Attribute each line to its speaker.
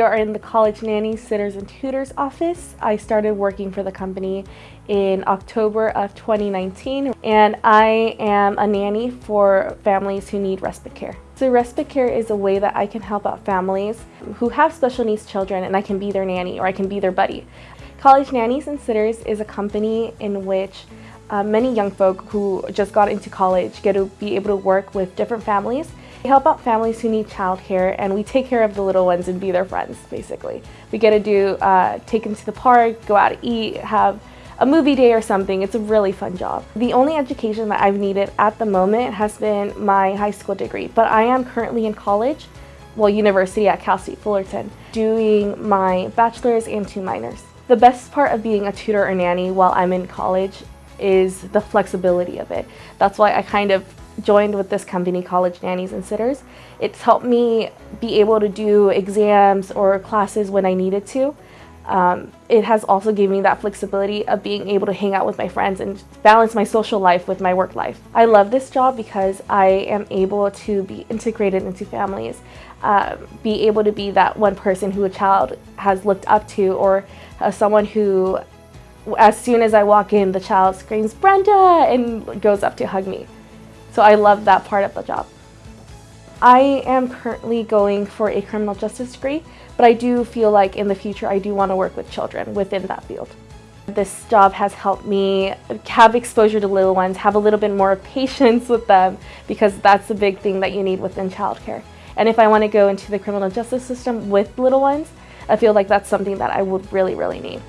Speaker 1: We are in the College Nanny Sitters and Tutors office. I started working for the company in October of 2019 and I am a nanny for families who need respite care. So respite care is a way that I can help out families who have special needs children and I can be their nanny or I can be their buddy. College Nannies and Sitters is a company in which uh, many young folk who just got into college get to be able to work with different families we help out families who need childcare and we take care of the little ones and be their friends, basically. We get to do, uh, take them to the park, go out to eat, have a movie day or something. It's a really fun job. The only education that I've needed at the moment has been my high school degree, but I am currently in college, well, university at Cal State Fullerton, doing my bachelor's and two minors. The best part of being a tutor or nanny while I'm in college is the flexibility of it. That's why I kind of joined with this company, College Nannies and Sitters. It's helped me be able to do exams or classes when I needed to. Um, it has also given me that flexibility of being able to hang out with my friends and balance my social life with my work life. I love this job because I am able to be integrated into families, uh, be able to be that one person who a child has looked up to or uh, someone who as soon as I walk in, the child screams, Brenda, and goes up to hug me. So I love that part of the job. I am currently going for a criminal justice degree, but I do feel like in the future I do want to work with children within that field. This job has helped me have exposure to little ones, have a little bit more patience with them because that's the big thing that you need within childcare. And if I want to go into the criminal justice system with little ones, I feel like that's something that I would really, really need.